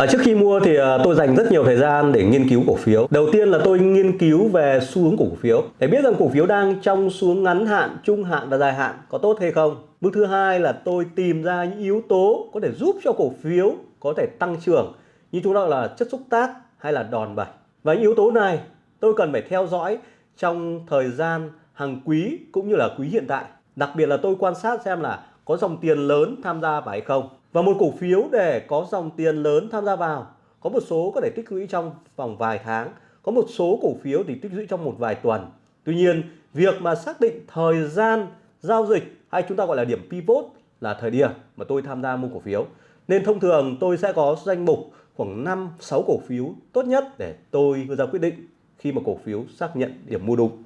À, trước khi mua thì à, tôi dành rất nhiều thời gian để nghiên cứu cổ phiếu. Đầu tiên là tôi nghiên cứu về xu hướng cổ phiếu để biết rằng cổ phiếu đang trong xu hướng ngắn hạn, trung hạn và dài hạn có tốt hay không. Bước thứ hai là tôi tìm ra những yếu tố có thể giúp cho cổ phiếu có thể tăng trưởng như chúng ta là chất xúc tác hay là đòn bẩy. Và những yếu tố này tôi cần phải theo dõi trong thời gian hàng quý cũng như là quý hiện tại. Đặc biệt là tôi quan sát xem là có dòng tiền lớn tham gia vào hay không. Và một cổ phiếu để có dòng tiền lớn tham gia vào, có một số có thể tích lũy trong vòng vài tháng, có một số cổ phiếu thì tích lũy trong một vài tuần. Tuy nhiên, việc mà xác định thời gian giao dịch hay chúng ta gọi là điểm pivot là thời điểm mà tôi tham gia mua cổ phiếu. Nên thông thường tôi sẽ có danh mục khoảng 5 6 cổ phiếu tốt nhất để tôi đưa ra quyết định khi mà cổ phiếu xác nhận điểm mua đúng.